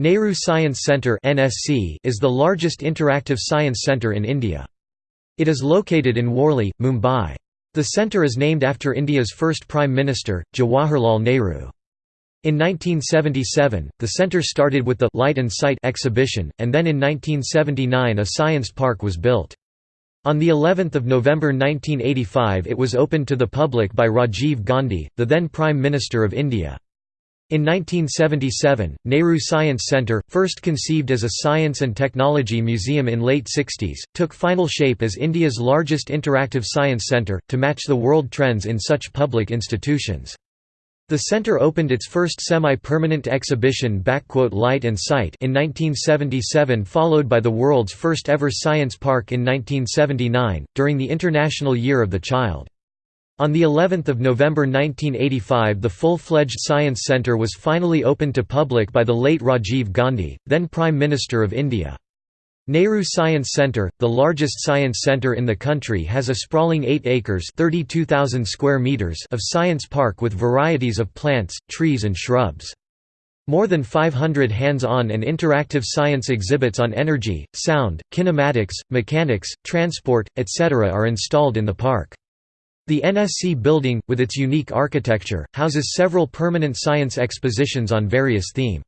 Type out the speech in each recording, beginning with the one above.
Nehru Science Centre is the largest interactive science centre in India. It is located in Worli, Mumbai. The centre is named after India's first Prime Minister, Jawaharlal Nehru. In 1977, the centre started with the «Light and Sight» exhibition, and then in 1979 a science park was built. On the 11th of November 1985 it was opened to the public by Rajiv Gandhi, the then Prime Minister of India. In 1977, Nehru Science Centre, first conceived as a science and technology museum in late 60s, took final shape as India's largest interactive science centre, to match the world trends in such public institutions. The centre opened its first semi-permanent exhibition Light and Sight in 1977 followed by the world's first ever science park in 1979, during the International Year of the Child. On the 11th of November 1985 the full-fledged Science Centre was finally opened to public by the late Rajiv Gandhi, then Prime Minister of India. Nehru Science Centre, the largest science centre in the country has a sprawling 8 acres square meters of science park with varieties of plants, trees and shrubs. More than 500 hands-on and interactive science exhibits on energy, sound, kinematics, mechanics, transport, etc. are installed in the park. The NSC building, with its unique architecture, houses several permanent science expositions on various themes.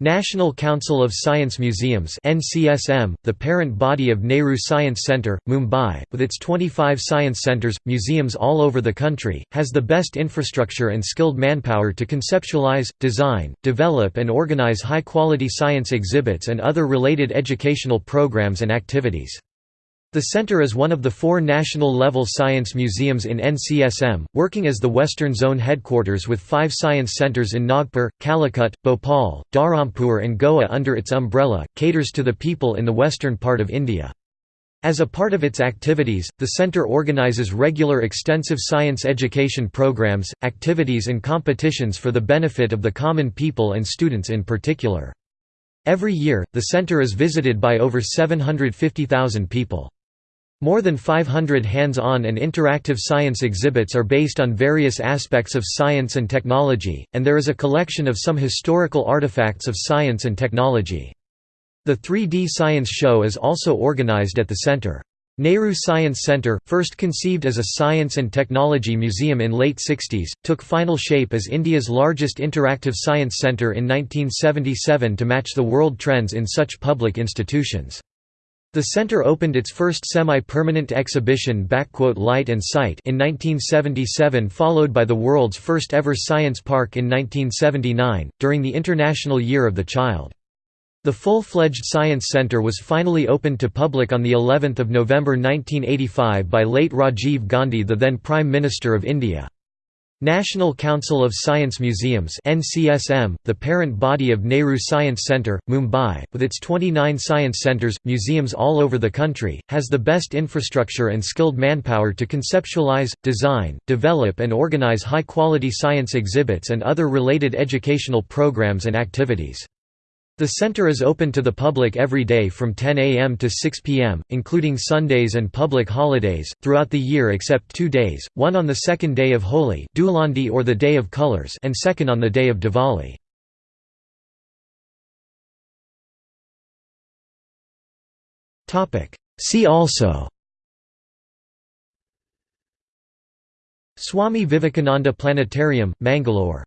National Council of Science Museums NCSM, the parent body of Nehru Science Centre, Mumbai, with its 25 science centres, museums all over the country, has the best infrastructure and skilled manpower to conceptualize, design, develop and organize high-quality science exhibits and other related educational programs and activities. The center is one of the four national-level science museums in NCSM, working as the Western Zone headquarters with five science centers in Nagpur, Calicut, Bhopal, Dharampur and Goa under its umbrella, caters to the people in the western part of India. As a part of its activities, the center organizes regular extensive science education programs, activities and competitions for the benefit of the common people and students in particular. Every year, the center is visited by over 750,000 people. More than 500 hands-on and interactive science exhibits are based on various aspects of science and technology, and there is a collection of some historical artifacts of science and technology. The 3D Science Show is also organized at the center. Nehru Science Centre, first conceived as a science and technology museum in late 60s, took final shape as India's largest interactive science centre in 1977 to match the world trends in such public institutions. The center opened its first semi-permanent exhibition Light and Sight in 1977 followed by the world's first ever science park in 1979, during the International Year of the Child. The full-fledged Science Center was finally opened to public on of November 1985 by late Rajiv Gandhi the then Prime Minister of India. National Council of Science Museums NCSM, the parent body of Nehru Science Centre, Mumbai, with its 29 science centres, museums all over the country, has the best infrastructure and skilled manpower to conceptualize, design, develop and organize high-quality science exhibits and other related educational programs and activities. The center is open to the public every day from 10 a.m. to 6 p.m., including Sundays and public holidays, throughout the year except two days, one on the second day of Holi or the Day of Colors and second on the day of Diwali. See also Swami Vivekananda Planetarium, Mangalore